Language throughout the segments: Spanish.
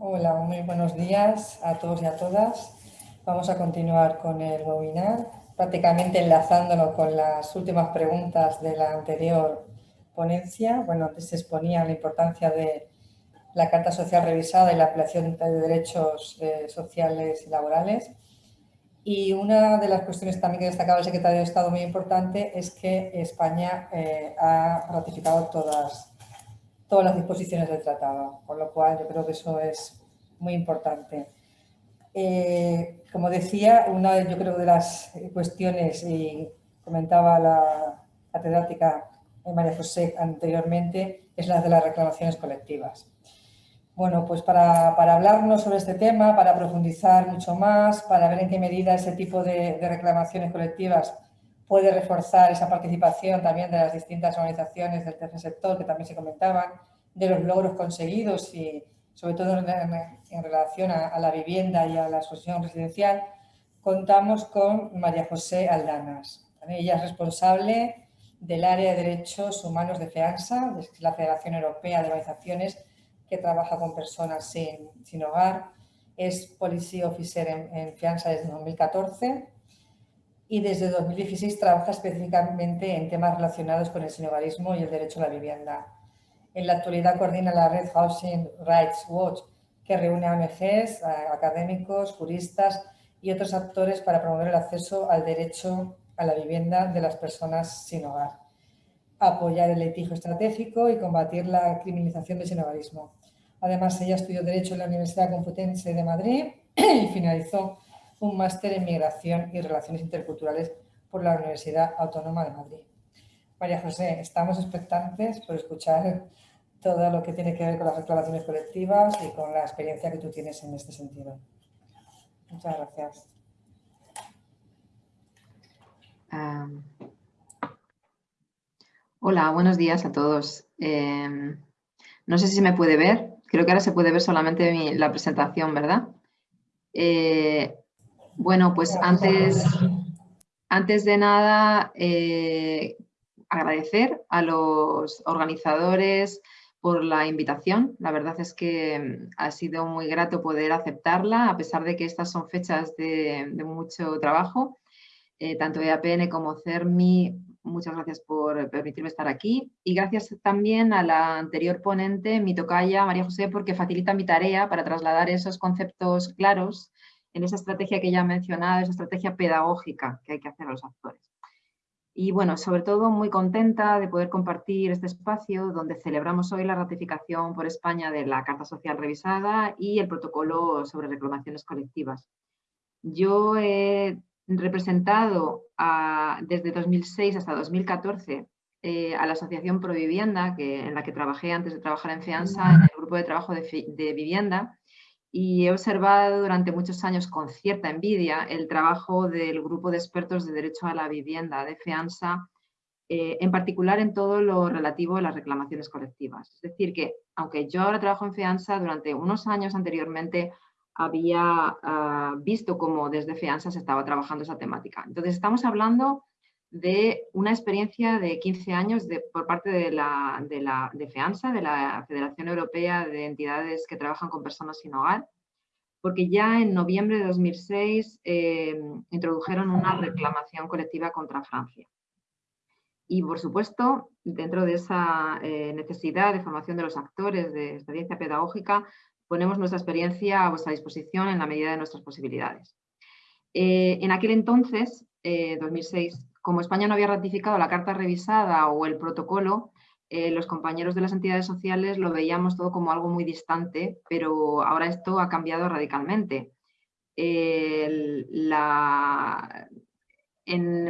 Hola, muy buenos días a todos y a todas. Vamos a continuar con el webinar, prácticamente enlazándolo con las últimas preguntas de la anterior ponencia. Bueno, antes se exponía la importancia de la Carta Social revisada y la ampliación de derechos eh, sociales y laborales. Y una de las cuestiones también que destacaba el secretario de Estado muy importante es que España eh, ha ratificado todas, todas las disposiciones del tratado, con lo cual yo creo que eso es muy importante. Eh, como decía, una de, yo creo de las cuestiones, y comentaba la catedrática María José anteriormente, es la de las reclamaciones colectivas. Bueno, pues para, hablarnos sobre este tema, para profundizar mucho más, para ver en qué medida ese tipo de, reclamaciones colectivas puede reforzar esa participación también de las distintas organizaciones del tercer sector que también se comentaban, de los logros conseguidos y sobre todo en, relación a, la vivienda y a la asociación residencial, contamos con María José Aldanas. Ella es responsable del área de Derechos Humanos de FEANSA, la Federación Europea de Organizaciones que trabaja con personas sin, hogar, es Policy Officer en, Fianza desde 2014 y desde 2016 trabaja específicamente en temas relacionados con el sinhogarismo y el derecho a la vivienda. En la actualidad coordina la red Housing Rights Watch, que reúne a ONGs, académicos, juristas y otros actores para promover el acceso al derecho a la vivienda de las personas sin hogar, apoyar el litigio estratégico y combatir la criminalización del sinhogarismo. Además, ella estudió Derecho en la Universidad Complutense de Madrid y finalizó un máster en Migración y Relaciones Interculturales por la Universidad Autónoma de Madrid. María José, estamos expectantes por escuchar todo lo que tiene que ver con las reclamaciones colectivas y con la experiencia que tú tienes en este sentido. Muchas gracias. hola, buenos días a todos. Em, no sé si se me puede ver. Creo que ahora se puede ver solamente la presentación, ¿verdad? Eh, bueno, pues antes, antes de nada, eh, agradecer a los organizadores por la invitación. La verdad es que mm, ha sido muy grato poder aceptarla, a pesar de que estas son fechas de, mucho trabajo. Eh, tanto EAPN como CERMI muchas gracias por permitirme estar aquí y gracias también a la anterior ponente, mi tocaya, María José, porque facilita mi tarea para trasladar esos conceptos claros en esa estrategia que ya he mencionado, esa estrategia pedagógica que hay que hacer a los actores. Y bueno, sobre todo muy contenta de poder compartir este espacio donde celebramos hoy la ratificación por España de la Carta Social Revisada y el protocolo sobre reclamaciones colectivas. Yo he representado desde 2006 hasta 2014 eh, a la Asociación Provivienda, que, en la que trabajé antes de trabajar en FIANSA, en el grupo de trabajo de, vivienda, y he observado durante muchos años con cierta envidia el trabajo del grupo de expertos de derecho a la vivienda de FEANSA, eh, en particular en todo lo relativo a las reclamaciones colectivas. Es decir, que aunque yo ahora trabajo en FEANSA, durante unos años anteriormente había ah, visto cómo desde FEANSA se estaba trabajando esa temática. Entonces estamos hablando de una experiencia de 15 años por parte de, la, de, la, de de la Federación Europea de Entidades que Trabajan con Personas Sin Hogar, porque ya en noviembre de 2006 eh, introdujeron una reclamación colectiva contra Francia. Y por supuesto, dentro de esa eh, necesidad de formación de los actores de experiencia pedagógica, ponemos nuestra experiencia a vuestra disposición en la medida de nuestras posibilidades. Eh, en aquel entonces, 2006, eh, como España no había ratificado la carta revisada o el protocolo, eh, los compañeros de las entidades sociales lo veíamos todo como algo muy distante, pero ahora esto ha cambiado radicalmente. En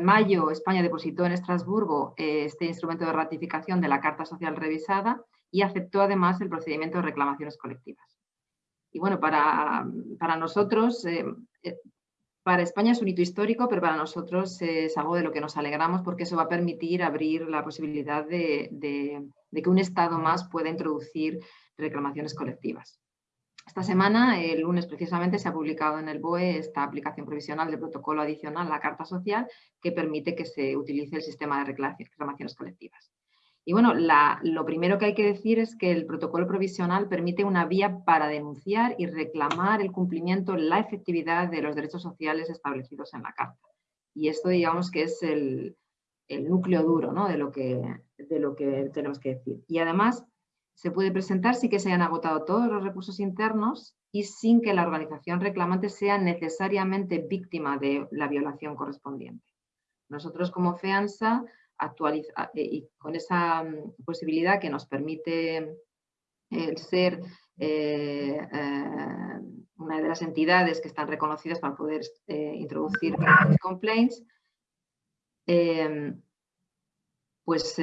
mayo, España depositó en Estrasburgo este instrumento de ratificación de la Carta Social Revisada y aceptó además el procedimiento de reclamaciones colectivas. Y bueno, para, nosotros, eh, eh, para España es un hito histórico, pero para nosotros es algo de lo que nos alegramos porque eso va a permitir abrir la posibilidad de, que un Estado más pueda introducir reclamaciones colectivas. Esta semana, el lunes precisamente, se ha publicado en el BOE esta aplicación provisional de protocolo adicional a la Carta Social que permite que se utilice el sistema de reclamaciones colectivas. Y bueno, lo primero que hay que decir es que el protocolo provisional permite una vía para denunciar y reclamar el cumplimiento, la efectividad de los derechos sociales establecidos en la Carta. Y esto digamos que es el, núcleo duro ¿no? de, lo que, de lo que tenemos que decir. Y además se puede presentar sin que se hayan agotado todos los recursos internos y sin que la organización reclamante sea necesariamente víctima de la violación correspondiente. Nosotros como FEANSA, actualiza, eh, y con esa mm, posibilidad que nos permite el ser eh, eh, una de las entidades que están reconocidas para poder introducir complaints, pues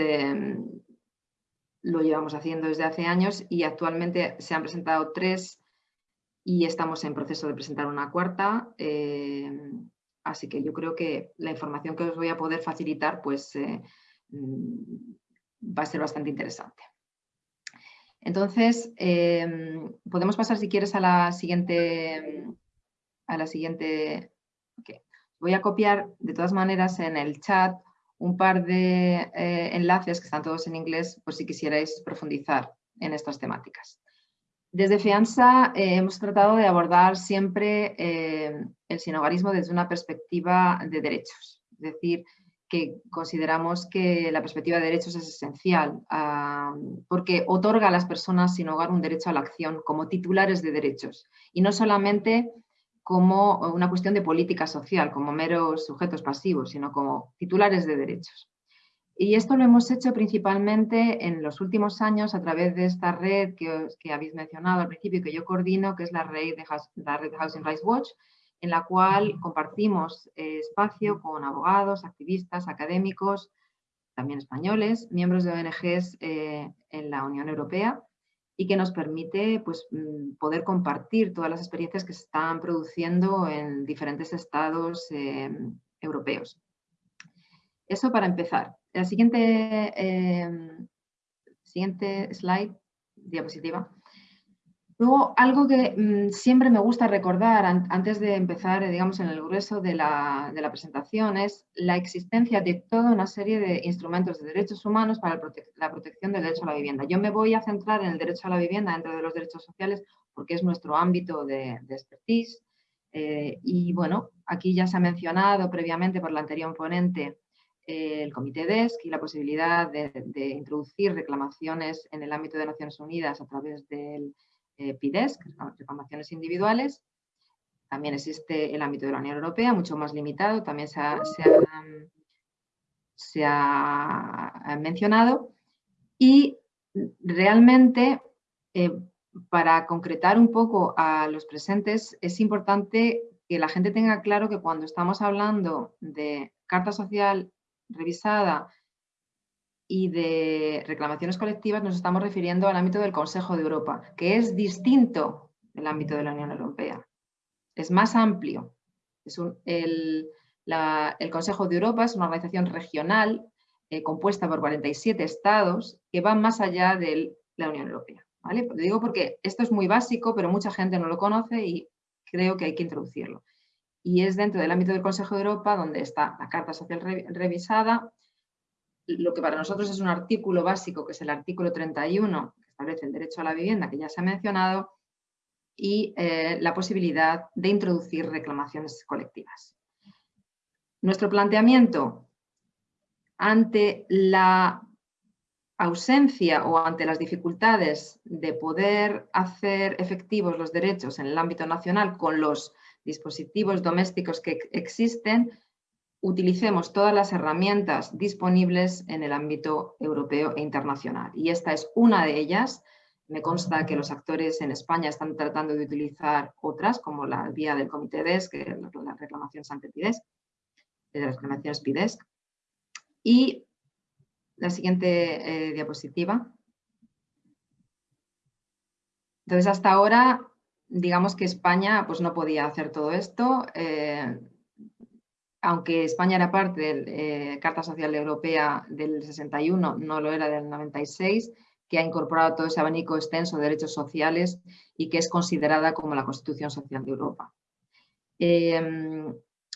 lo llevamos haciendo desde hace años y actualmente se han presentado tres y estamos en proceso de presentar una cuarta. Así que yo creo que la información que os voy a poder facilitar pues, eh, mm, va a ser bastante interesante. Entonces, em, podemos pasar si quieres a la siguiente. A la siguiente Voy a copiar de todas maneras en el chat un par de eh, enlaces que están todos en inglés por si quisierais profundizar en estas temáticas. Desde FIANSA eh, hemos tratado de abordar siempre eh, el sinogarismo desde una perspectiva de derechos, es decir, que consideramos que la perspectiva de derechos es esencial ah, porque otorga a las personas sin hogar un derecho a la acción como titulares de derechos y no solamente como una cuestión de política social, como meros sujetos pasivos, sino como titulares de derechos. Y esto lo hemos hecho principalmente en los últimos años a través de esta red que, que habéis mencionado al principio y que yo coordino, que es la red de, la red Housing Rights Watch, en la cual compartimos eh, espacio con abogados, activistas, académicos, también españoles, miembros de ONGs eh, en la Unión Europea, y que nos permite pues, mm, poder compartir todas las experiencias que se están produciendo en diferentes estados em, europeos. Eso para empezar. La siguiente, em, siguiente slide, diapositiva. Luego, algo que mm, siempre me gusta recordar antes de empezar, eh, digamos, en el grueso de la, presentación es la existencia de toda una serie de instrumentos de derechos humanos para la protección del derecho a la vivienda. Yo me voy a centrar en el derecho a la vivienda dentro de los derechos sociales porque es nuestro ámbito de, expertise. Eh, y bueno, aquí ya se ha mencionado previamente por la anterior ponente eh, el Comité DESC y la posibilidad de introducir reclamaciones en el ámbito de Naciones Unidas a través del eh, PIDES, que son reclamaciones individuales. También existe el ámbito de la Unión Europea, mucho más limitado, también se ha, mencionado. Y realmente, eh, para concretar un poco a los presentes, es importante que la gente tenga claro que cuando estamos hablando de carta social revisada y de reclamaciones colectivas nos estamos refiriendo al ámbito del Consejo de Europa, que es distinto del ámbito de la Unión Europea. Es más amplio. El, Consejo de Europa es una organización regional eh, compuesta por 47 estados que va más allá de la Unión Europea. ¿vale? Lo digo porque esto es muy básico, pero mucha gente no lo conoce y creo que hay que introducirlo. Y es dentro del ámbito del Consejo de Europa donde está la Carta Social revisada, lo que para nosotros es un artículo básico, que es el artículo 31, que establece el derecho a la vivienda, que ya se ha mencionado, y eh, la posibilidad de introducir reclamaciones colectivas. Nuestro planteamiento ante la ausencia o ante las dificultades de poder hacer efectivos los derechos en el ámbito nacional con los dispositivos domésticos que existen, utilicemos todas las herramientas disponibles en el ámbito europeo e internacional. Y esta es una de ellas. Me consta que los actores en España están tratando de utilizar otras, como la vía del Comité DES, que es la reclamación ante PIDES, de las reclamaciones PIDES. Y la siguiente eh, diapositiva. Entonces, hasta ahora, digamos que España pues, no podía hacer todo esto. Eh, aunque España era parte de la eh, Carta Social Europea del 61, no lo era del 96, que ha incorporado todo ese abanico extenso de derechos sociales y que es considerada como la Constitución Social de Europa. Em,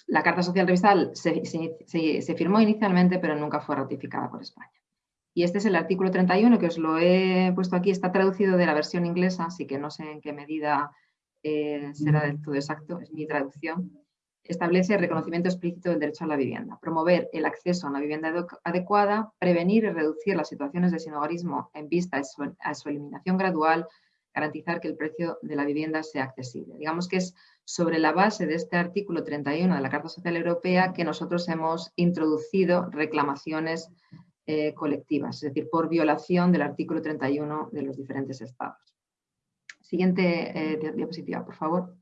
la Carta Social Revisal se, firmó inicialmente, pero nunca fue ratificada por España. Y este es el artículo 31, que os lo he puesto aquí, está traducido de la versión inglesa, así que no sé en qué medida eh, será del todo exacto, es mi traducción. Establece el reconocimiento explícito del derecho a la vivienda, promover el acceso a una vivienda adecuada, prevenir y reducir las situaciones de sinogarismo en vista a su eliminación gradual, garantizar que el precio de la vivienda sea accesible. Digamos que es sobre la base de este artículo 31 de la Carta Social Europea que nosotros hemos introducido reclamaciones eh, colectivas, es decir, por violación del artículo 31 de los diferentes estados. Siguiente eh, diapositiva, por favor.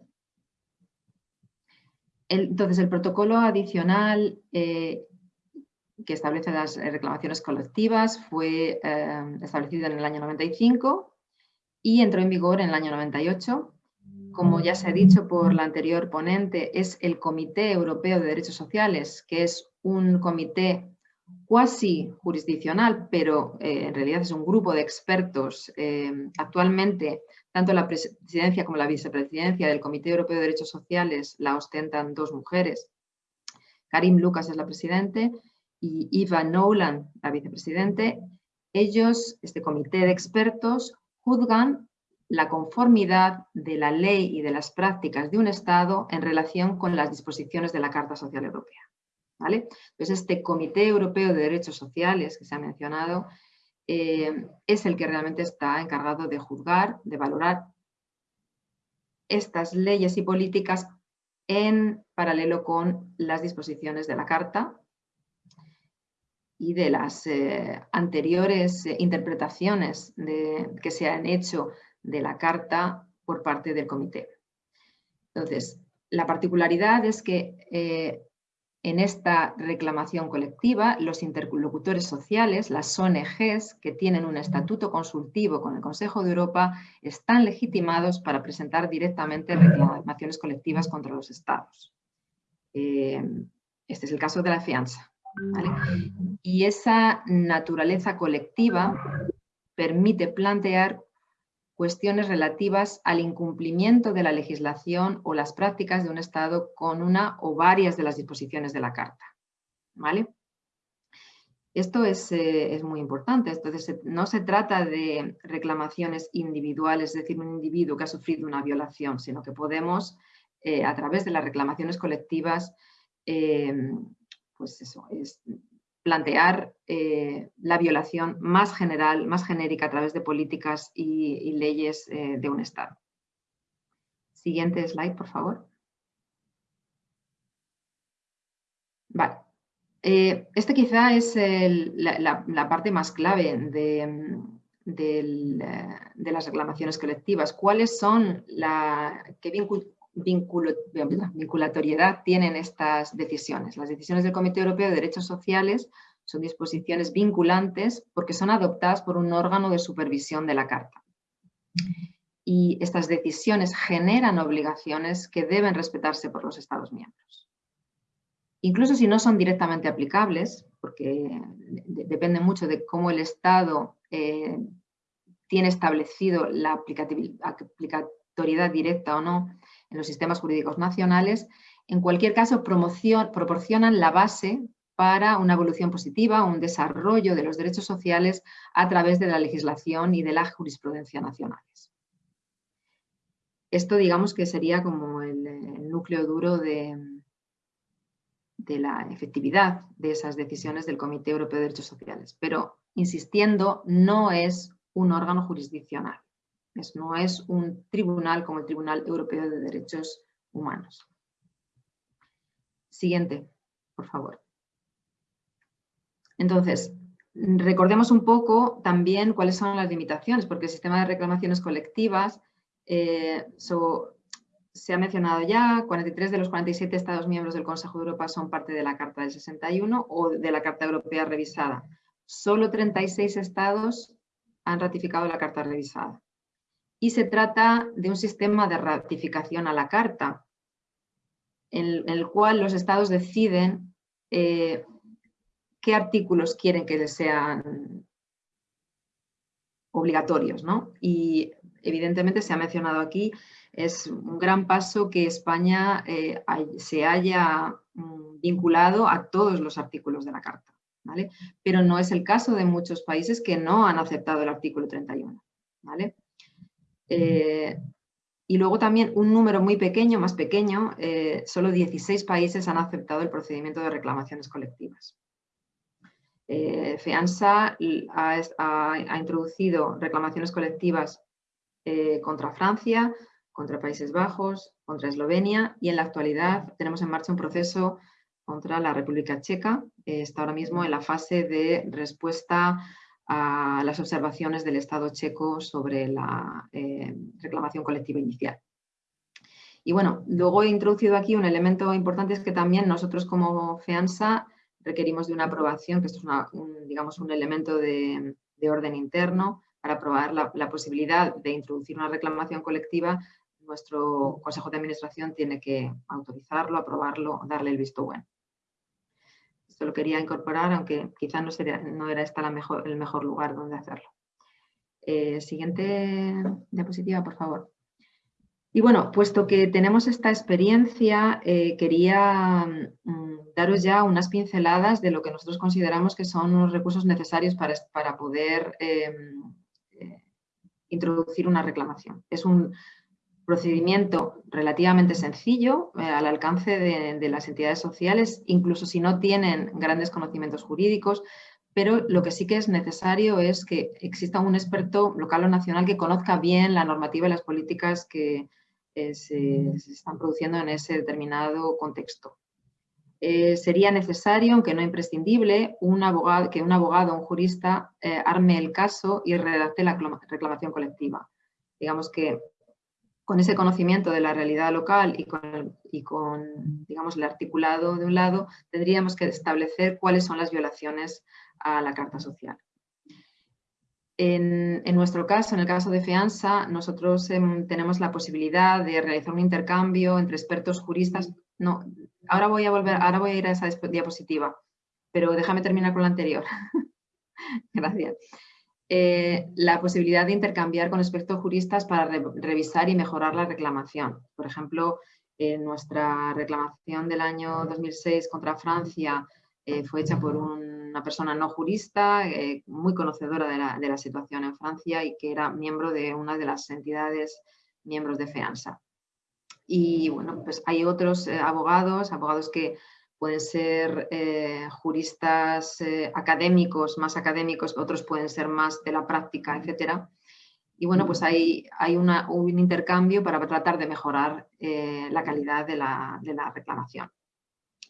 entonces, el protocolo adicional eh, que establece las reclamaciones colectivas fue establecido en el año 95 y entró en vigor en el año 98. Como ya se ha dicho por la anterior ponente, es el Comité Europeo de Derechos Sociales, que es un comité cuasi jurisdiccional, pero eh, en realidad es un grupo de expertos. Eh, actualmente, tanto la presidencia como la vicepresidencia del Comité Europeo de Derechos Sociales la ostentan dos mujeres. Karim Lucas es la presidente y Eva Nolan, la vicepresidente. Ellos, este comité de expertos, juzgan la conformidad de la ley y de las prácticas de un Estado en relación con las disposiciones de la Carta Social Europea. ¿Vale? Este Comité Europeo de Derechos Sociales que se ha mencionado eh, es el que realmente está encargado de juzgar, de valorar estas leyes y políticas en paralelo con las disposiciones de la Carta y de las eh, anteriores eh, interpretaciones que se han hecho de la Carta por parte del Comité. Entonces, la particularidad es que en esta reclamación colectiva, los interlocutores sociales, las ONGs que tienen un estatuto consultivo con el Consejo de Europa, están legitimados para presentar directamente reclamaciones colectivas contra los estados. este es el caso de la fianza. Y esa naturaleza colectiva permite plantear cuestiones relativas al incumplimiento de la legislación o las prácticas de un Estado con una o varias de las disposiciones de la Carta. ¿Vale? Esto es, eh, muy importante, entonces no se trata de reclamaciones individuales, es decir, un individuo que ha sufrido una violación, sino que podemos, eh, a través de las reclamaciones colectivas, eh, pues eso, es plantear eh, la violación más general, más genérica a través de políticas y, leyes eh, de un Estado. Siguiente slide, por favor. Vale. Eh, este quizá es la, parte más clave de, las reclamaciones colectivas. ¿Cuáles son la, qué, vinculatoriedad tienen estas decisiones. Las decisiones del Comité Europeo de Derechos Sociales son disposiciones vinculantes porque son adoptadas por un órgano de supervisión de la Carta. Y estas decisiones generan obligaciones que deben respetarse por los Estados miembros. Incluso si no son directamente aplicables, porque depende mucho de cómo el Estado eh, tiene establecido la aplicatoriedad directa o no, en los sistemas jurídicos nacionales, en cualquier caso proporcionan la base para una evolución positiva, un desarrollo de los derechos sociales a través de la legislación y de la jurisprudencia nacionales. Esto digamos que sería como el, núcleo duro de, de la efectividad de esas decisiones del Comité Europeo de Derechos Sociales. Pero, insistiendo, no es un órgano jurisdiccional no es un tribunal como el Tribunal Europeo de Derechos Humanos. Siguiente, por favor. Entonces, recordemos un poco también cuáles son las limitaciones, porque el sistema de reclamaciones colectivas eh, se ha mencionado ya, 43 de los 47 Estados miembros del Consejo de Europa son parte de la Carta del 61 o de la Carta Europea revisada. Solo 36 Estados han ratificado la Carta revisada y se trata de un sistema de ratificación a la carta, en, el cual los estados deciden eh, qué artículos quieren que les sean obligatorios. ¿no? Y evidentemente se ha mencionado aquí, es un gran paso que España eh, se haya mm, vinculado a todos los artículos de la Carta. ¿vale? Pero no es el caso de muchos países que no han aceptado el artículo 31, ¿vale? Eh, y luego también un número muy pequeño, más pequeño, eh, solo 16 países han aceptado el procedimiento de reclamaciones colectivas. Eh, FEANSA ha, introducido reclamaciones colectivas eh, contra Francia, contra Países Bajos, contra Eslovenia y en la actualidad tenemos en marcha un proceso contra la República Checa. está ahora mismo en la fase de respuesta a las observaciones del Estado checo sobre la eh, reclamación colectiva inicial. Y bueno, luego he introducido aquí un elemento importante, es que también nosotros como FEANSA requerimos de una aprobación, que esto es un, digamos, un elemento de, orden interno, para aprobar la, posibilidad de introducir una reclamación colectiva, nuestro Consejo de Administración tiene que autorizarlo, aprobarlo, darle el visto bueno esto lo quería incorporar, aunque quizá no, no era esta el mejor lugar donde hacerlo. Eh, siguiente diapositiva, por favor. Y bueno, puesto que tenemos esta experiencia, eh, quería mm, daros ya unas pinceladas de lo que nosotros consideramos que son los recursos necesarios para, para poder em, eh, introducir una reclamación. Es un procedimiento relativamente sencillo eh, al alcance de, las entidades sociales, incluso si no tienen grandes conocimientos jurídicos, pero lo que sí que es necesario es que exista un experto local o nacional que conozca bien la normativa y las políticas que eh, se, están produciendo en ese determinado contexto. Eh, sería necesario, aunque no imprescindible, que un abogado o un jurista arme el caso y redacte la reclamación colectiva. Digamos que con ese conocimiento de la realidad local y con, y con digamos, el articulado de un lado, tendríamos que establecer cuáles son las violaciones a la Carta Social. En, nuestro caso, en el caso de FEANSA, nosotros em, tenemos la posibilidad de realizar un intercambio entre expertos juristas. No, ahora voy a volver, ahora voy a ir a esa diapositiva, pero déjame terminar con la anterior. Gracias. Eh, la posibilidad de intercambiar con expertos juristas para revisar y mejorar la reclamación. Por ejemplo, en nuestra reclamación del año 2006 contra Francia eh, fue hecha por una persona no jurista, eh, muy conocedora de la, de la, situación en Francia y que era miembro de una de las entidades miembros de FEANSA. Y bueno, pues hay otros abogados, abogados que pueden ser eh, juristas eh, académicos, más académicos, otros pueden ser más de la práctica, etc. Y bueno, pues hay, hay un intercambio para tratar de mejorar eh, la calidad de la, reclamación.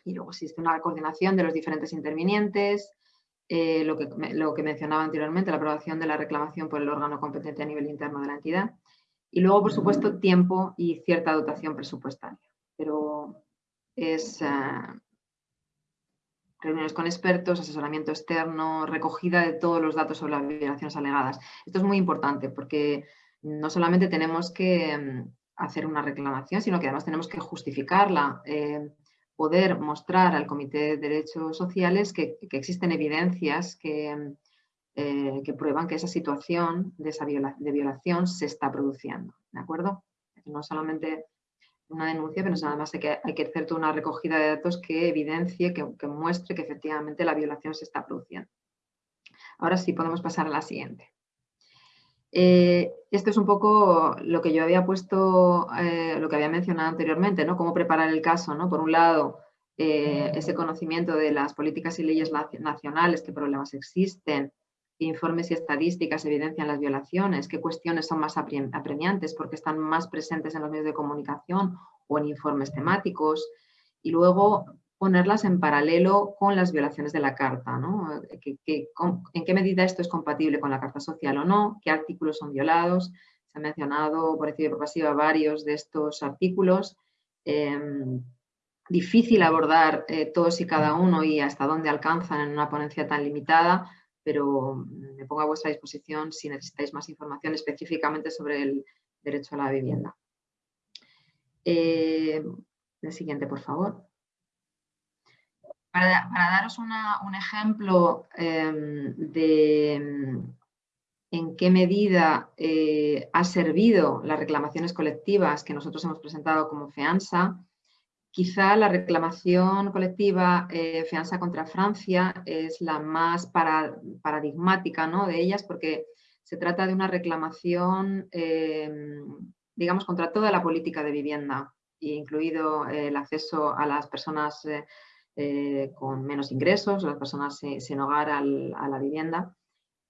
Y luego existe una coordinación de los diferentes intervinientes, lo, que, lo que mencionaba anteriormente, la aprobación de la reclamación por el órgano competente a nivel interno de la entidad. Y luego, por supuesto, tiempo y cierta dotación presupuestaria. Pero es, reuniones con expertos, asesoramiento externo, recogida de todos los datos sobre las violaciones alegadas. Esto es muy importante porque no solamente tenemos que mm, hacer una reclamación, sino que además tenemos que justificarla, eh, poder mostrar al Comité de Derechos Sociales que, existen evidencias que, eh, que, prueban que esa situación de, esa de violación se está produciendo. ¿De acuerdo? No solamente una denuncia, pero además hay que, hay que hacer toda una recogida de datos que evidencie, que, muestre que efectivamente la violación se está produciendo. Ahora sí podemos pasar a la siguiente. Eh, esto es un poco lo que yo había puesto, eh, lo que había mencionado anteriormente, ¿no? Cómo preparar el caso, ¿no? Por un lado, eh, ese conocimiento de las políticas y leyes nacionales, qué problemas existen, informes y estadísticas evidencian las violaciones, qué cuestiones son más apremiantes porque están más presentes en los medios de comunicación o en informes temáticos y luego ponerlas en paralelo con las violaciones de la Carta, en qué medida esto es compatible con la Carta Social o no, qué artículos son violados, se han mencionado por y por pasiva varios de estos artículos, em, difícil abordar eh, todos y cada uno y hasta dónde alcanzan en una ponencia tan limitada, pero me pongo a vuestra disposición si necesitáis más información específicamente sobre el derecho a la vivienda. Eh, el siguiente, por favor. Para, daros un ejemplo em, de em, en qué medida eh, ha servido las reclamaciones colectivas que nosotros hemos presentado como FEANSA, quizá la reclamación colectiva eh, fianza contra Francia es la más paradigmática ¿no? de ellas porque se trata de una reclamación, digamos, contra toda la política de vivienda, incluido el acceso a las personas con menos ingresos, las personas sin hogar a la vivienda.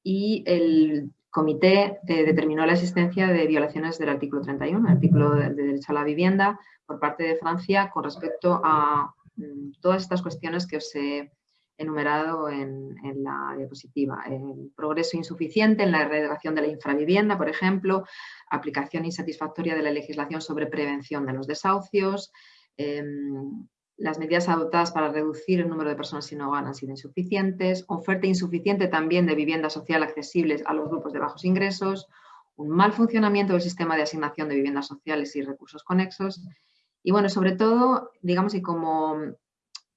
Y el comité eh, determinó la existencia de violaciones del artículo 31, el artículo de, derecho a la vivienda, por parte de Francia con respecto a mm, todas estas cuestiones que os he enumerado en, la diapositiva. El progreso insuficiente en la erradicación de la infravivienda, por ejemplo, aplicación insatisfactoria de la legislación sobre prevención de los desahucios, em, las medidas adoptadas para reducir el número de personas sin hogar han sido insuficientes, oferta insuficiente también de vivienda social accesibles a los grupos de bajos ingresos, un mal funcionamiento del sistema de asignación de viviendas sociales y recursos conexos. Y bueno, sobre todo, digamos, y como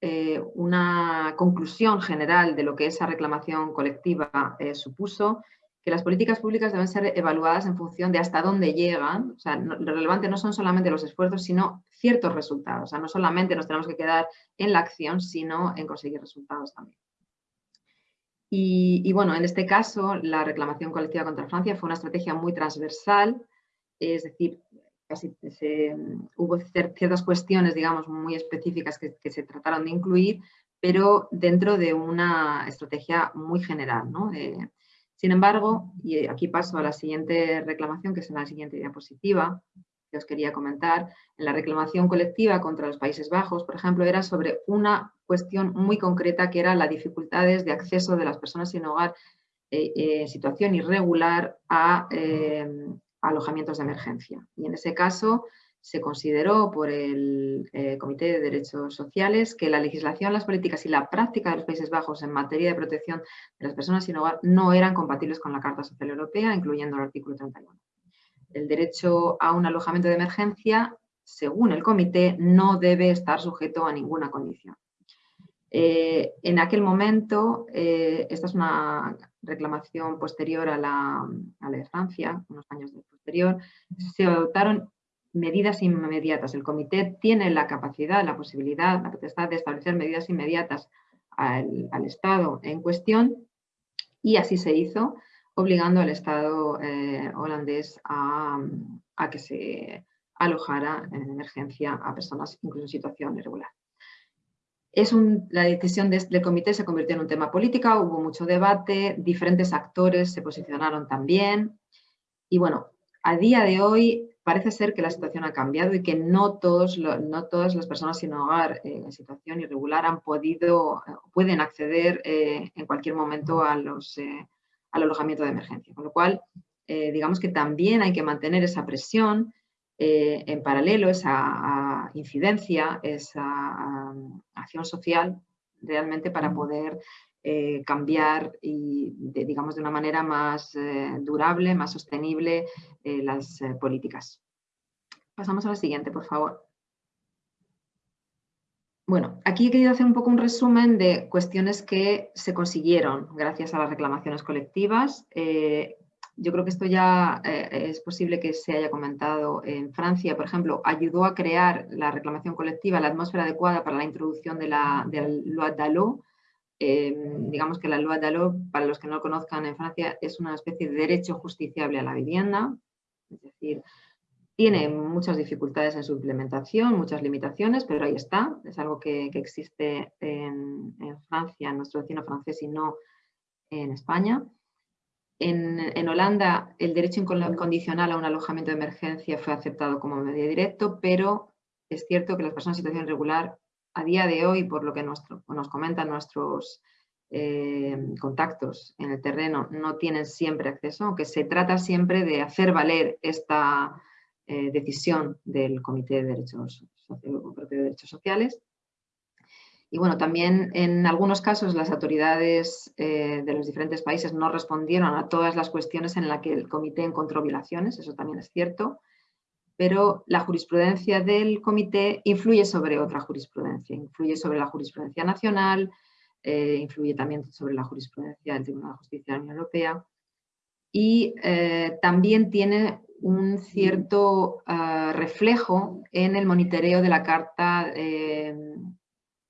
eh, una conclusión general de lo que esa reclamación colectiva eh, supuso, que las políticas públicas deben ser evaluadas en función de hasta dónde llegan. O sea, lo relevante no son solamente los esfuerzos, sino ciertos resultados. O sea, no solamente nos tenemos que quedar en la acción, sino en conseguir resultados también. Y, bueno, en este caso, la reclamación colectiva contra Francia fue una estrategia muy transversal, es decir, casi hubo ciertas cuestiones, digamos, muy específicas que, se trataron de incluir, pero dentro de una estrategia muy general, ¿no? Sin embargo, y aquí paso a la siguiente reclamación, que es en la siguiente diapositiva, que os quería comentar, en la reclamación colectiva contra los Países Bajos, por ejemplo, era sobre una cuestión muy concreta que era las dificultades de acceso de las personas sin hogar eh, en situación irregular a eh, alojamientos de emergencia. Y en ese caso, se consideró por el eh, Comité de Derechos Sociales que la legislación, las políticas y la práctica de los Países Bajos en materia de protección de las personas sin hogar no eran compatibles con la Carta Social Europea, incluyendo el artículo 31. El derecho a un alojamiento de emergencia, según el comité, no debe estar sujeto a ninguna condición. Eh, en aquel momento, eh, esta es una reclamación posterior a la, de Francia, unos años posterior, se adoptaron medidas inmediatas. El comité tiene la capacidad, la posibilidad, la potestad de establecer medidas inmediatas al, Estado en cuestión y así se hizo, obligando al Estado eh, holandés a, que se alojara en emergencia a personas incluso en situación irregular. Es la decisión del comité se convirtió en un tema político, hubo mucho debate, diferentes actores se posicionaron también y bueno, a día de hoy parece ser que la situación ha cambiado y que no, todos no todas las personas sin hogar eh, en situación irregular han podido, pueden acceder eh, en cualquier momento a los, eh, al alojamiento de emergencia. Con lo cual, digamos que también hay que mantener esa presión en paralelo, esa incidencia, esa acción social realmente para poder eh, cambiar y, digamos, de una manera más eh, durable, más sostenible eh, las políticas. Pasamos a la siguiente, por favor. Bueno, aquí he querido hacer un poco un resumen de cuestiones que se consiguieron gracias a las reclamaciones colectivas. yo creo que esto ya es posible que se haya comentado en Francia, por ejemplo, ayudó a crear la reclamación colectiva la atmósfera adecuada para la introducción de la, de loi Em, digamos que la loi d'Allo, para los que no lo conozcan en Francia, es una especie de derecho justiciable a la vivienda, es decir, tiene muchas dificultades en su implementación, muchas limitaciones, pero ahí está, es algo que, existe en, Francia, en nuestro vecino francés y no en España. En, en, Holanda el derecho incondicional a un alojamiento de emergencia fue aceptado como medio directo, pero es cierto que las personas en situación regular a día de hoy, por lo que nos comentan nuestros eh, contactos en el terreno, no tienen siempre acceso, aunque se trata siempre de hacer valer esta eh, decisión del Comité de Derechos, de Derechos Sociales. Y bueno, también en algunos casos las autoridades eh, de los diferentes países no respondieron a todas las cuestiones en las que el comité encontró violaciones, eso también es cierto pero la jurisprudencia del comité influye sobre otra jurisprudencia, influye sobre la jurisprudencia nacional, eh, influye también sobre la jurisprudencia del Tribunal de Justicia de la Unión Europea y eh, también tiene un cierto ah, reflejo en el monitoreo de la Carta, eh,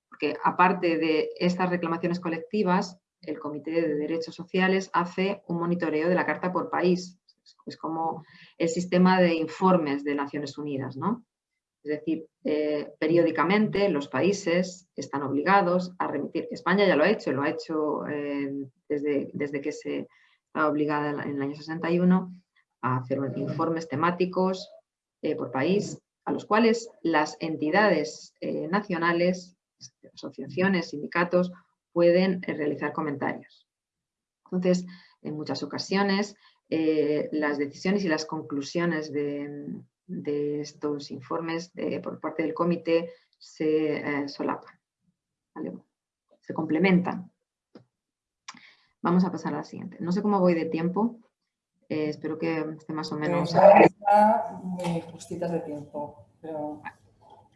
porque aparte de estas reclamaciones colectivas, el Comité de Derechos Sociales hace un monitoreo de la Carta por país. Es como el sistema de informes de Naciones Unidas, ¿no? Es decir, eh, periódicamente los países están obligados a remitir. España ya lo ha hecho, lo ha hecho eh, desde, desde, que se estaba obligada en el año 61 a hacer informes temáticos eh, por país, a los cuales las entidades nacionales, asociaciones, sindicatos, pueden realizar comentarios. Entonces, en muchas ocasiones, las decisiones y las conclusiones de, de estos informes por parte del comité se eh, solapan, se complementan. Vamos a pasar a la siguiente. No sé cómo voy de tiempo, eh, espero que esté más o menos... muy justitas de tiempo, pero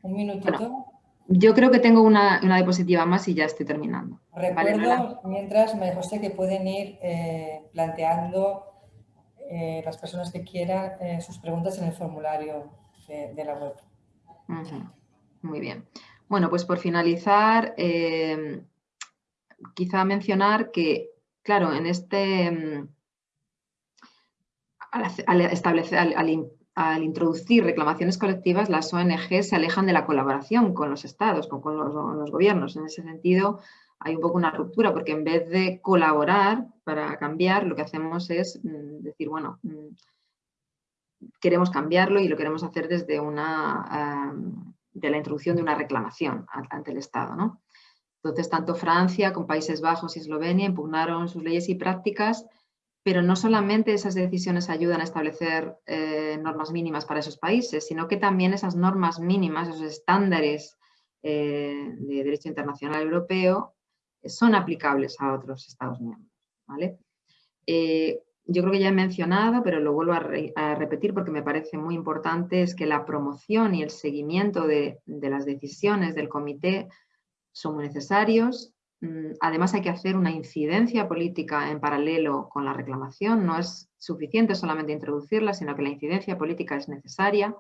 un minutito. yo creo que tengo una, diapositiva más y ya estoy terminando. Recuerdo, mientras, me José, que pueden ir eh, planteando eh, las personas que quieran eh, sus preguntas en el formulario de, la web. Muy bien. Bueno, pues por finalizar, eh, quizá mencionar que, claro, en este, mm, al, establecer, al, introducir reclamaciones colectivas, las ONG se alejan de la colaboración con los estados, con, los, gobiernos. En ese sentido, hay un poco una ruptura porque en vez de colaborar para cambiar, lo que hacemos es mm, decir, bueno, mm, queremos cambiarlo y lo queremos hacer desde una, de la introducción de una reclamación ante el Estado. ¿no? Entonces, tanto Francia como Países Bajos y Eslovenia impugnaron sus leyes y prácticas, pero no solamente esas decisiones ayudan a establecer eh, normas mínimas para esos países, sino que también esas normas mínimas, esos estándares eh, de derecho internacional europeo, son aplicables a otros Estados miembros. ¿vale? Eh, yo creo que ya he mencionado, pero lo vuelvo a, repetir porque me parece muy importante, es que la promoción y el seguimiento de, las decisiones del comité son muy necesarios. Mm, además hay que hacer una incidencia política en paralelo con la reclamación. No es suficiente solamente introducirla, sino que la incidencia política es necesaria.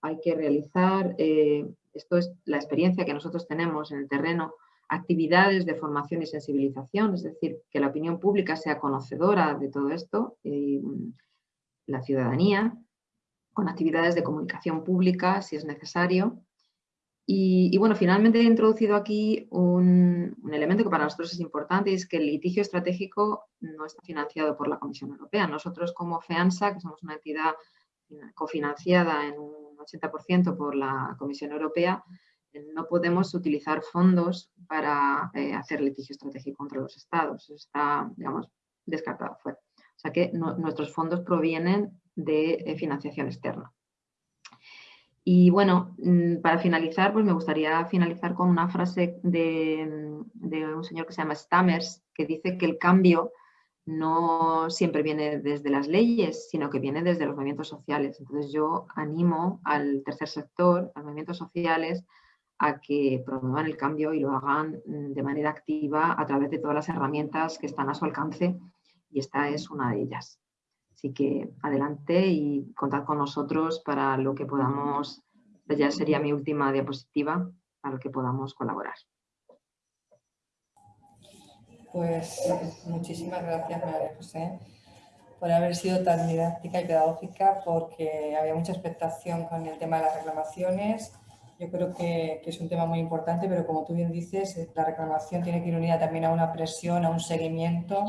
Hay que realizar, eh, esto es la experiencia que nosotros tenemos en el terreno, actividades de formación y sensibilización, es decir, que la opinión pública sea conocedora de todo esto, y mm, la ciudadanía, con actividades de comunicación pública si es necesario. Y, bueno, finalmente he introducido aquí un, elemento que para nosotros es importante, es que el litigio estratégico no está financiado por la Comisión Europea. Nosotros como FEANSA, que somos una entidad cofinanciada en un 80% por la Comisión Europea, no podemos utilizar fondos para eh, hacer litigio estratégico contra los estados. Está, digamos, descartado fuera. O sea que nuestros fondos provienen de eh, financiación externa. Y bueno, mm, para finalizar, pues me gustaría finalizar con una frase de, de, un señor que se llama Stammers, que dice que el cambio no siempre viene desde las leyes, sino que viene desde los movimientos sociales. Entonces yo animo al tercer sector, a los movimientos sociales, a que promuevan el cambio y lo hagan mm, de manera activa a través de todas las herramientas que están a su alcance y esta es una de ellas. Así que adelante y contad con nosotros para lo que podamos, ya sería mi última diapositiva, para lo que podamos colaborar. Pues muchísimas gracias María José por haber sido tan didáctica y pedagógica porque había mucha expectación con el tema de las reclamaciones yo creo que, es un tema muy importante, pero como tú bien dices, eh, la reclamación tiene que ir unida también a una presión, a un seguimiento,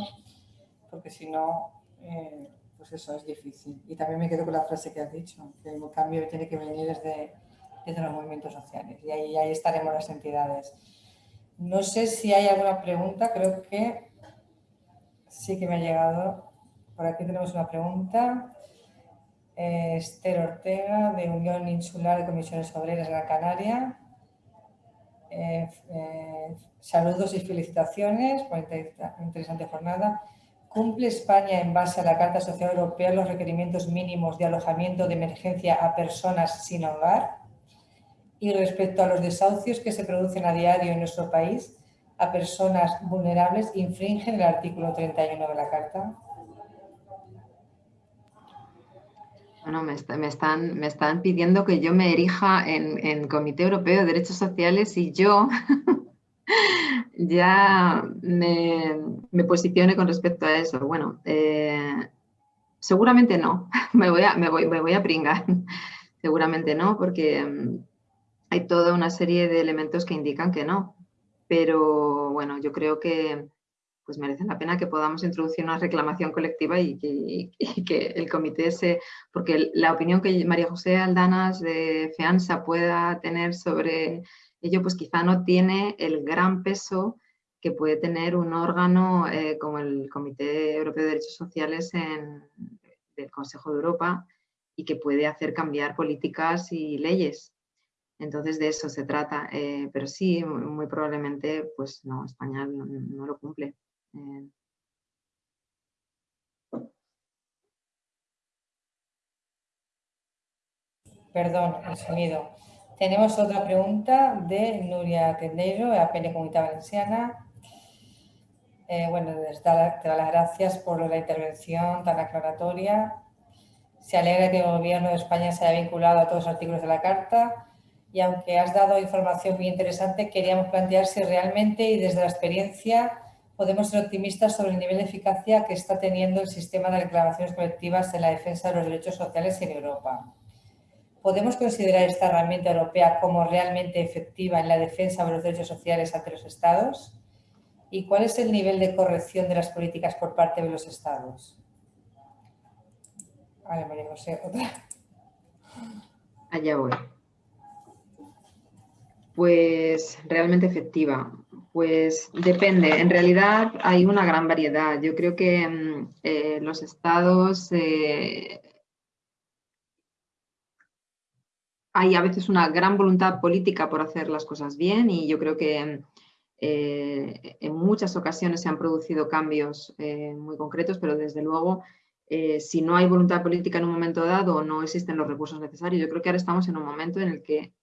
porque si no, eh, pues eso es difícil. Y también me quedo con la frase que has dicho, que el cambio tiene que venir desde, desde los movimientos sociales y ahí, ahí estaremos las entidades. No sé si hay alguna pregunta, creo que sí que me ha llegado. Por aquí tenemos una pregunta. Esther Ortega, de Unión Insular de Comisiones Obreras de la Canaria. Eh, eh, saludos y felicitaciones por esta interesante jornada. ¿Cumple España en base a la Carta Social Europea los requerimientos mínimos de alojamiento de emergencia a personas sin hogar? Y respecto a los desahucios que se producen a diario en nuestro país a personas vulnerables, ¿infringen el artículo 31 de la Carta? Bueno, me, están, me están pidiendo que yo me erija en, en Comité Europeo de Derechos Sociales y yo ya me, me, posicione con respecto a eso. Bueno, eh, seguramente no, me voy, a, me, voy, me voy a pringar. seguramente no, porque mm, hay toda una serie de elementos que indican que no. Pero bueno, yo creo que pues merece la pena que podamos introducir una reclamación colectiva y que, el comité se... Porque la opinión que María José Aldanas de FEANSA pueda tener sobre ello, pues quizá no tiene el gran peso que puede tener un órgano eh, como el Comité Europeo de Derechos Sociales en, del Consejo de Europa y que puede hacer cambiar políticas y leyes. Entonces de eso se trata, eh, pero sí, muy probablemente, pues no, España no lo cumple. Perdón, el sonido. Tenemos otra pregunta de Nuria Tendeiro, de APN Comunidad Valenciana. Eh, bueno, te da las gracias por la intervención tan aclaratoria. Se alegra que el Gobierno de España se haya vinculado a todos los artículos de la Carta y aunque has dado información muy interesante, queríamos plantear si realmente y desde la experiencia podemos ser optimistas sobre el nivel de eficacia que está teniendo el sistema de reclamaciones colectivas en la defensa de los derechos sociales en Europa. ¿Podemos considerar esta herramienta europea como realmente efectiva en la defensa de los derechos sociales ante los Estados? ¿Y cuál es el nivel de corrección de las políticas por parte de los Estados? Vale, María José, otra. Allá voy. Pues realmente efectiva. Pues depende, en realidad hay una gran variedad. Yo creo que mm, eh, los estados eh, hay a veces una gran voluntad política por hacer las cosas bien y yo creo que eh, en muchas ocasiones se han producido cambios muy concretos, pero desde luego si no hay voluntad política en un momento dado no existen los recursos necesarios. Yo creo que ahora estamos en un momento en el que Mm,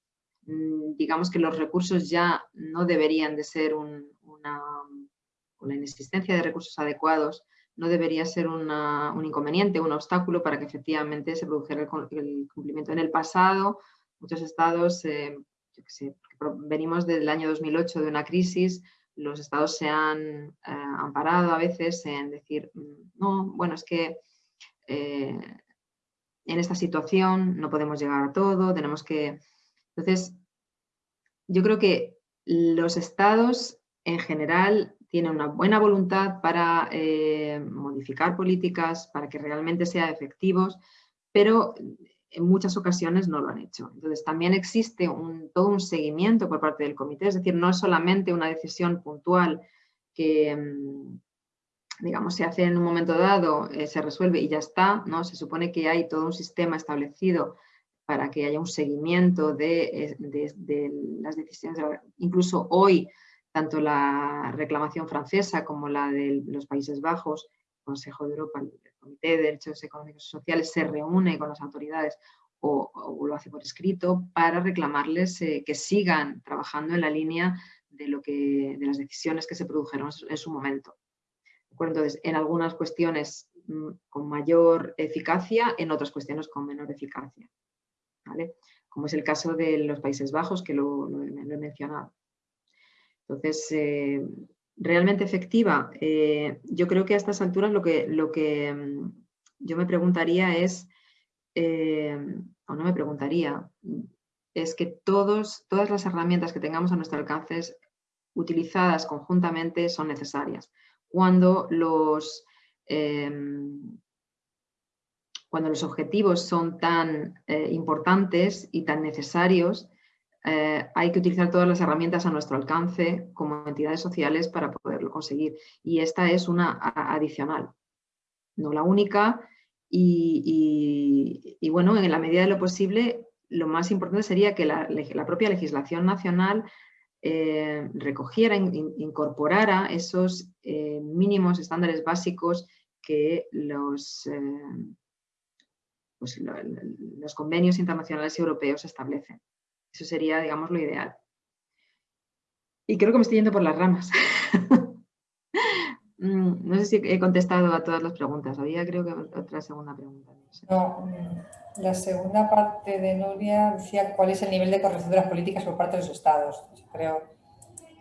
digamos que los recursos ya no deberían de ser una, con la inexistencia de recursos adecuados, no debería ser un inconveniente, un obstáculo para que efectivamente se produjera el, cumplimiento. En el pasado, muchos estados, eh, venimos del año 2008 de una crisis, los estados se han eh, amparado a veces en decir, mm, no, bueno, es que eh, en esta situación no podemos llegar a todo, tenemos que entonces, yo creo que los estados en general tienen una buena voluntad para eh, modificar políticas, para que realmente sean efectivos, pero en muchas ocasiones no lo han hecho. Entonces también existe todo un seguimiento por parte del comité, es decir, no es solamente una decisión puntual que, mm, digamos, se hace en un momento dado, eh, se resuelve y ya está, ¿no? Se supone que hay todo un sistema establecido para que haya un seguimiento de, eh, las decisiones. Incluso hoy, tanto la reclamación francesa como la de los Países Bajos, el Consejo de Europa, el Comité de Derechos Económicos y Sociales se reúne con las autoridades o, lo hace por escrito para reclamarles eh, que sigan trabajando en la línea de, lo que, de las decisiones que se produjeron en su momento. Entonces, en algunas cuestiones mm, con mayor eficacia, en otras cuestiones con menor eficacia como es el caso de los Países Bajos, que lo, he mencionado. Entonces, eh, realmente efectiva, eh, yo creo que a estas alturas lo que, mm, yo me preguntaría es, eh, o no me preguntaría, es que todas las herramientas que tengamos a nuestro alcance utilizadas conjuntamente son necesarias. Cuando los, cuando los objetivos son tan eh, importantes y tan necesarios, eh, hay que utilizar todas las herramientas a nuestro alcance como entidades sociales para poderlo conseguir. Y esta es una adicional, no la única. Y, bueno, en la medida de lo posible, lo más importante sería que la, propia legislación nacional eh, recogiera, incorporara esos mínimos estándares básicos que los pues, los convenios internacionales y europeos establecen. Eso sería, digamos, lo ideal. Y creo que me estoy yendo por las ramas. mm, no sé si he contestado a todas las preguntas. Había creo que otra segunda pregunta. No, mm, la segunda parte de Nuria decía cuál es el nivel de corrección de las políticas por parte de los estados. Creo.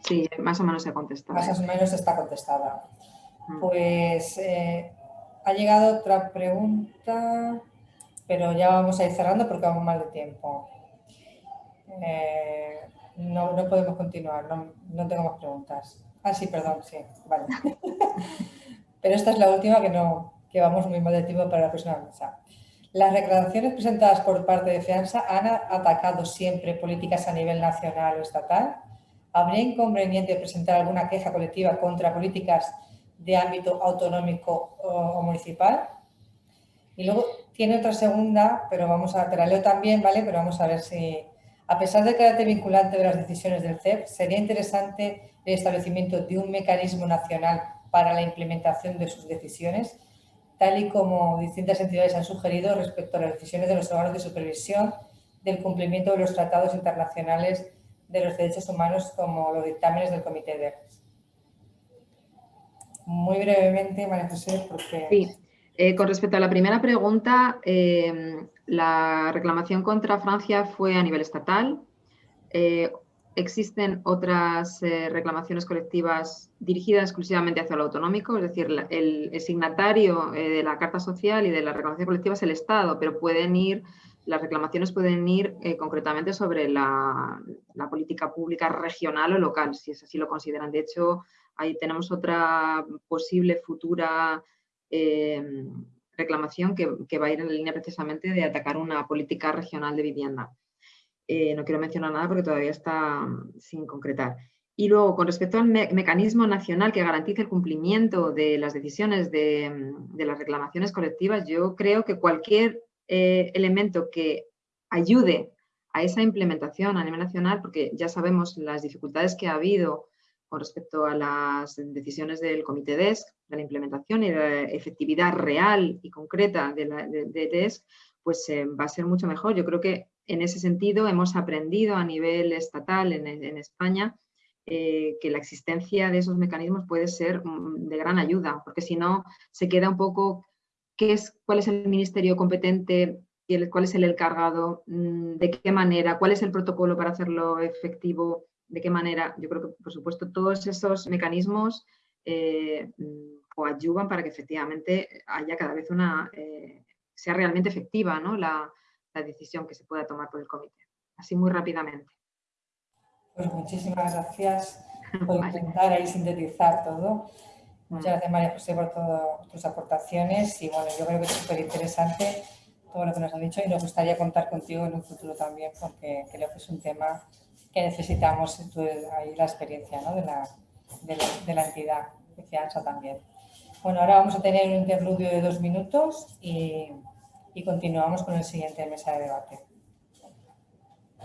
Sí, más o menos se ha contestado. Más o menos está contestada. Mm. Pues eh, ha llegado otra pregunta, pero ya vamos a ir cerrando porque vamos mal de tiempo. Eh, no, no, podemos continuar, no, no, tengo más preguntas. Ah, sí, perdón, sí, vale. Pero esta es la última que no, que vamos muy mal de tiempo para la próxima mesa. Las reclamaciones presentadas por parte de FEANSA han atacado siempre políticas a nivel nacional o estatal. ¿Habría inconveniente presentar alguna queja colectiva contra políticas de ámbito autonómico o, municipal? Y luego tiene otra segunda, pero vamos a, te la leo también, ¿vale? Pero vamos a ver si, a pesar del carácter vinculante de las decisiones del CEP, sería interesante el establecimiento de un mecanismo nacional para la implementación de sus decisiones, tal y como distintas entidades han sugerido respecto a las decisiones de los órganos de supervisión del cumplimiento de los tratados internacionales de los derechos humanos como los dictámenes del Comité de Muy brevemente, María José, porque... Sí. Eh, con respecto a la primera pregunta, eh, la reclamación contra Francia fue a nivel estatal. Eh, existen otras reclamaciones colectivas dirigidas exclusivamente hacia lo autonómico, es decir, el, signatario de la Carta Social y de la reclamación colectiva es el Estado, pero pueden ir, las reclamaciones pueden ir concretamente sobre la, la, política pública regional o local, si es así lo consideran. De hecho, ahí tenemos otra posible futura Em, reclamación que, va a ir en la línea precisamente de atacar una política regional de vivienda. Eh, no quiero mencionar nada porque todavía está mm, sin concretar. Y luego, con respecto al mecanismo nacional que garantice el cumplimiento de las decisiones de, mm, las reclamaciones colectivas, yo creo que cualquier eh, elemento que ayude a esa implementación a nivel nacional, porque ya sabemos las dificultades que ha habido con respecto a las decisiones del Comité DESC, de la implementación y de la efectividad real y concreta de, la, DESC, pues eh, va a ser mucho mejor. Yo creo que en ese sentido hemos aprendido a nivel estatal en, España eh, que la existencia de esos mecanismos puede ser mm, de gran ayuda, porque si no se queda un poco qué es, cuál es el ministerio competente, cuál es el encargado, mm, de qué manera, cuál es el protocolo para hacerlo efectivo, de qué manera, yo creo que por supuesto todos esos mecanismos eh, ayudan para que efectivamente haya cada vez una, eh, sea realmente efectiva ¿no? la, decisión que se pueda tomar por el comité. Así muy rápidamente. Pues muchísimas gracias por intentar ahí sintetizar todo. Muchas gracias María José por todas tus aportaciones y bueno, yo creo que es súper interesante todo lo que nos has dicho y nos gustaría contar contigo en un futuro también porque creo que es un tema que necesitamos ahí la experiencia ¿no? de, la, de, la, entidad de fianza también. Bueno, ahora vamos a tener un interludio de dos minutos y, y continuamos con el siguiente mesa de debate.